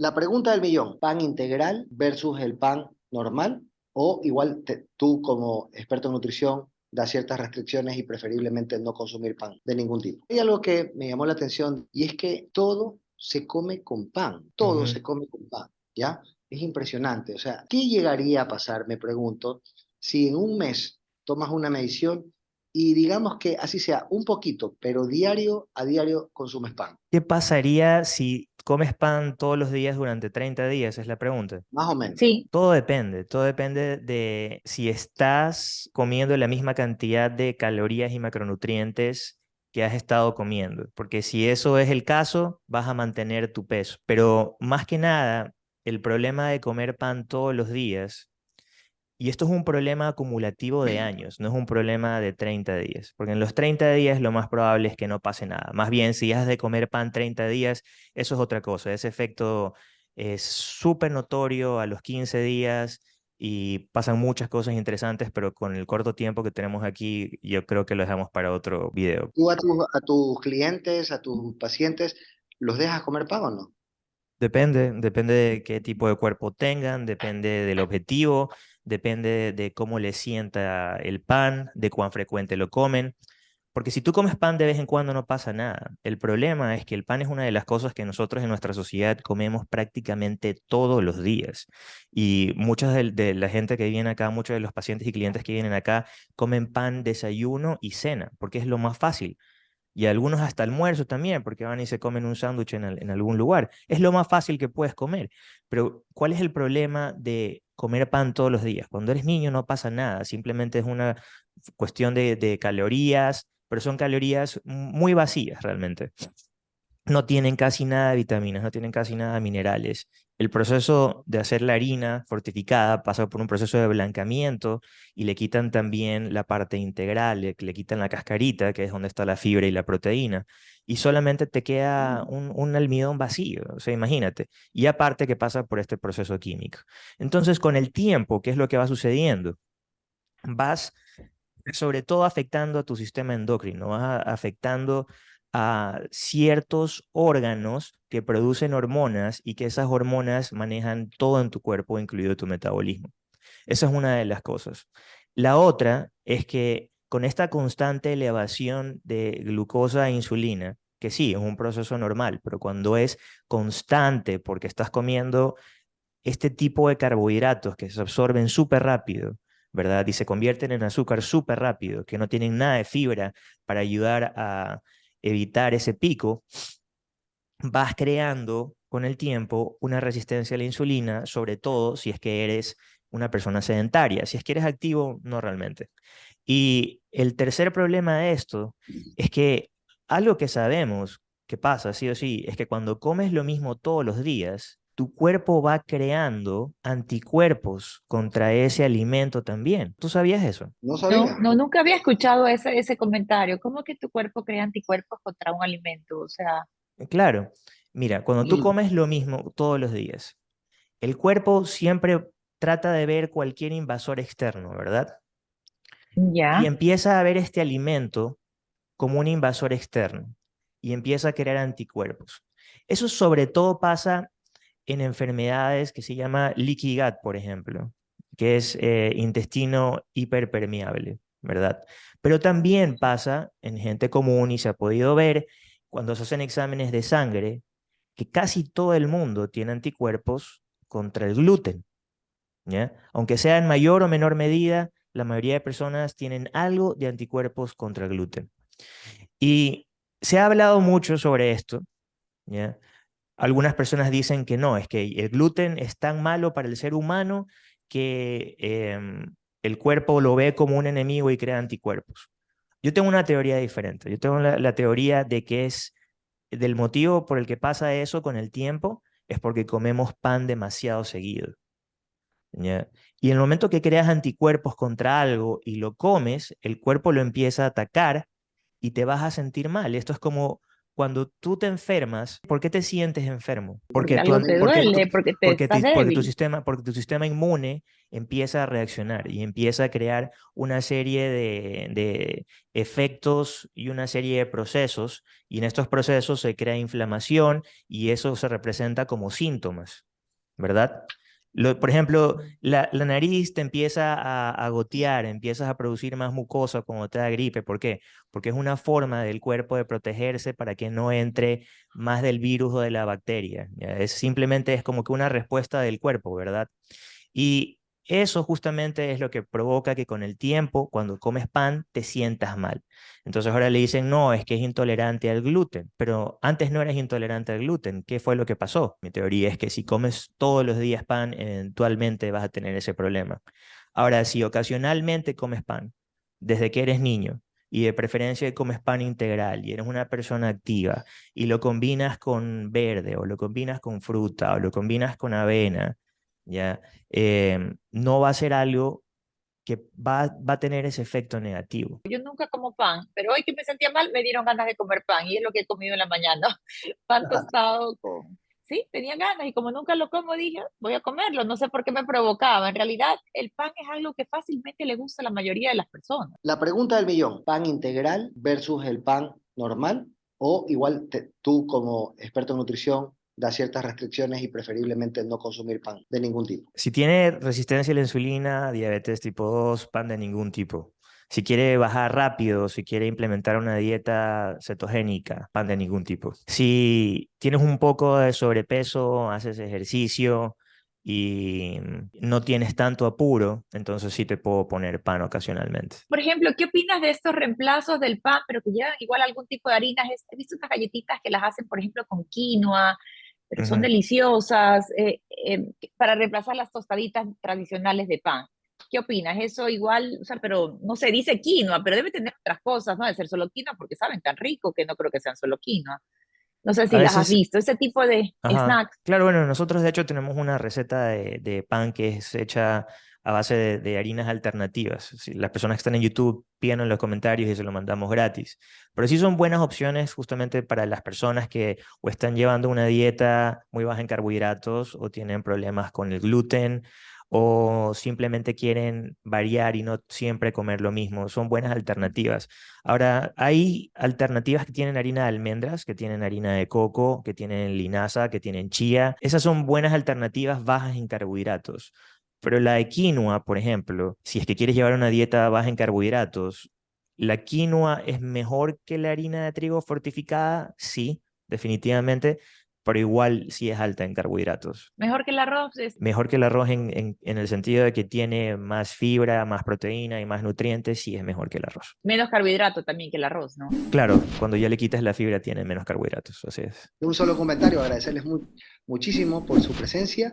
La pregunta del millón, pan integral versus el pan normal, o igual te- tú como experto en nutrición das ciertas restricciones y preferiblemente no consumir pan de ningún tipo. Hay algo que me llamó la atención y es que todo se come con pan, todo se come con pan, ¿ya? Es impresionante, o sea, ¿qué llegaría a pasar, me pregunto, si en un mes tomas una medición y digamos que así sea un poquito, pero diario a diario consumes pan? ¿Qué pasaría si comes pan todos los días durante 30 días? Es la pregunta. Más o menos. Sí, Todo depende, todo depende de si estás comiendo la misma cantidad de calorías y macronutrientes que has estado comiendo, porque si eso es el caso, vas a mantener tu peso. Pero más que nada, el problema de comer pan todos los días, y esto es un problema acumulativo de años, no es un problema de 30 días, porque en los 30 días lo más probable es que no pase nada. Más bien, si has de comer pan 30 días, eso es otra cosa, ese efecto es súper notorio a los 15 días y pasan muchas cosas interesantes, pero con el corto tiempo que tenemos aquí, yo creo que lo dejamos para otro video. ¿Tú a, tus- a tus clientes, a tus pacientes, los dejas comer pan o no? Depende, depende de qué tipo de cuerpo tengan, depende del objetivo, depende de cómo les sienta el pan, de cuán frecuente lo comen. Porque si tú comes pan de vez en cuando no pasa nada. El problema es que el pan es una de las cosas que nosotros en nuestra sociedad comemos prácticamente todos los días. Y mucha de, la gente que viene acá, muchos de los pacientes y clientes que vienen acá, comen pan, desayuno y cena, porque es lo más fácil. Y algunos hasta almuerzo también, porque van y se comen un sándwich en, en algún lugar. Es lo más fácil que puedes comer. Pero, ¿cuál es el problema de comer pan todos los días? Cuando eres niño no pasa nada, simplemente es una cuestión de, calorías, pero son calorías muy vacías realmente. No tienen casi nada de vitaminas, no tienen casi nada de minerales. El proceso de hacer la harina fortificada pasa por un proceso de blancamiento y le quitan también la parte integral, le, le quitan la cascarita, que es donde está la fibra y la proteína, y solamente te queda un, un almidón vacío, o sea, imagínate. Y aparte que pasa por este proceso químico. Entonces, con el tiempo, ¿qué es lo que va sucediendo? Vas sobre todo afectando a tu sistema endocrino, vas afectando a ciertos órganos que producen hormonas y que esas hormonas manejan todo en tu cuerpo, incluido tu metabolismo. Esa es una de las cosas. La otra es que con esta constante elevación de glucosa e insulina, que sí, es un proceso normal, pero cuando es constante porque estás comiendo este tipo de carbohidratos que se absorben súper rápido, ¿verdad? Y se convierten en azúcar súper rápido, que no tienen nada de fibra para ayudar a evitar ese pico, vas creando con el tiempo una resistencia a la insulina, sobre todo si es que eres una persona sedentaria. Si es que eres activo, no realmente. Y el tercer problema de esto es que algo que sabemos que pasa, sí o sí, es que cuando comes lo mismo todos los días, tu cuerpo va creando anticuerpos contra ese alimento también. ¿Tú sabías eso? No sabía. no, no, nunca había escuchado ese, ese comentario. ¿Cómo que tu cuerpo crea anticuerpos contra un alimento? O sea, Claro. Mira, cuando tú comes lo mismo todos los días, el cuerpo siempre trata de ver cualquier invasor externo, ¿verdad? ya, Y empieza a ver este alimento como un invasor externo y empieza a crear anticuerpos. Eso sobre todo pasa en enfermedades que se llama gut, por ejemplo, que es eh, intestino hiperpermeable, ¿verdad? Pero también pasa en gente común y se ha podido ver cuando se hacen exámenes de sangre que casi todo el mundo tiene anticuerpos contra el gluten. ¿ya? Aunque sea en mayor o menor medida, la mayoría de personas tienen algo de anticuerpos contra el gluten. Y se ha hablado mucho sobre esto. ¿ya? Algunas personas dicen que no, es que el gluten es tan malo para el ser humano que em, el cuerpo lo ve como un enemigo y crea anticuerpos. Yo tengo una teoría diferente. Yo tengo la, teoría de que es del motivo por el que pasa eso con el tiempo es porque comemos pan demasiado seguido. Y en el momento que creas anticuerpos contra algo y lo comes, el cuerpo lo empieza a atacar y te vas a sentir mal. Esto es como cuando tú te enfermas, ¿por qué te sientes enfermo? Porque te porque duele, porque te porque, estás porque tu sistema, porque tu sistema inmune empieza a reaccionar y empieza a crear una serie de, de efectos y una serie de procesos, y en estos procesos se crea inflamación y eso se representa como síntomas, ¿verdad? Por ejemplo, la, nariz te empieza a, a gotear, empiezas a producir más mucosa cuando te da gripe. ¿Por qué? Porque es una forma del cuerpo de protegerse para que no entre más del virus o de la bacteria. Es simplemente es como que una respuesta del cuerpo, ¿verdad? Y eso justamente es lo que provoca que con el tiempo, cuando comes pan, te sientas mal. Entonces ahora le dicen, no, es que es intolerante al gluten, pero antes no eras intolerante al gluten. ¿Qué fue lo que pasó? Mi teoría es que si comes todos los días pan, eventualmente vas a tener ese problema. Ahora, si ocasionalmente comes pan, desde que eres niño, y de preferencia comes pan integral y eres una persona activa y lo combinas con verde o lo combinas con fruta o lo combinas con avena, ¿ya? Em, no va a ser algo que va, va a tener ese efecto negativo. Yo nunca como pan, pero hoy que me sentía mal me dieron ganas de comer pan y es lo que he comido en la mañana. Pan tostado con... Sí, tenía ganas y como nunca lo como dije, voy a comerlo. No sé por qué me provocaba. En realidad, el pan es algo que fácilmente le gusta a la mayoría de las personas. La pregunta del millón, pan integral versus el pan normal o igual te- tú como experto en nutrición da ciertas restricciones y preferiblemente no consumir pan de ningún tipo. Si tiene resistencia a la insulina, diabetes tipo 2, pan de ningún tipo. Si quiere bajar rápido, si quiere implementar una dieta cetogénica, pan de ningún tipo. Si tienes un poco de sobrepeso, haces ejercicio y no tienes tanto apuro, entonces sí te puedo poner pan ocasionalmente. Por ejemplo, ¿qué opinas de estos reemplazos del pan, pero que llevan igual algún tipo de harinas? He visto unas galletitas que las hacen, por ejemplo, con quinoa, pero son Ujú. deliciosas, eh, eh, para reemplazar las tostaditas tradicionales de pan. ¿Qué opinas? Eso igual, o sea, pero no se dice quinoa, pero debe tener otras cosas, ¿no? De ser solo quinoa, porque saben tan rico que no creo que sean solo quinoa. No sé si A las has veces- visto, ese tipo de Ajá. snacks. Claro, bueno, nosotros de hecho tenemos una receta de, de pan que es hecha a base de, harinas alternativas. Las personas que están en YouTube piden en los comentarios y se lo mandamos gratis. Pero sí son buenas opciones justamente para las personas que o están llevando una dieta muy baja en carbohidratos o tienen problemas con el gluten o simplemente quieren variar y no siempre comer lo mismo. Son buenas alternativas. Ahora, hay alternativas que tienen harina de almendras, que tienen harina de coco, que tienen linaza, que tienen chía. Esas son buenas alternativas bajas en carbohidratos. Pero la de quinoa, por ejemplo, si es que quieres llevar una dieta baja en carbohidratos, ¿la quinoa es mejor que la harina de trigo fortificada? Sí, definitivamente, pero igual sí es alta en carbohidratos. Mejor que el arroz. es- Mejor que el arroz en, en, en el sentido de que tiene más fibra, más proteína y más nutrientes, sí es mejor que el arroz. menos carbohidrato también que el arroz, ¿no? Claro, cuando ya le quitas la fibra tiene menos carbohidratos, así es. Un solo comentario, agradecerles mu- muchísimo por su presencia.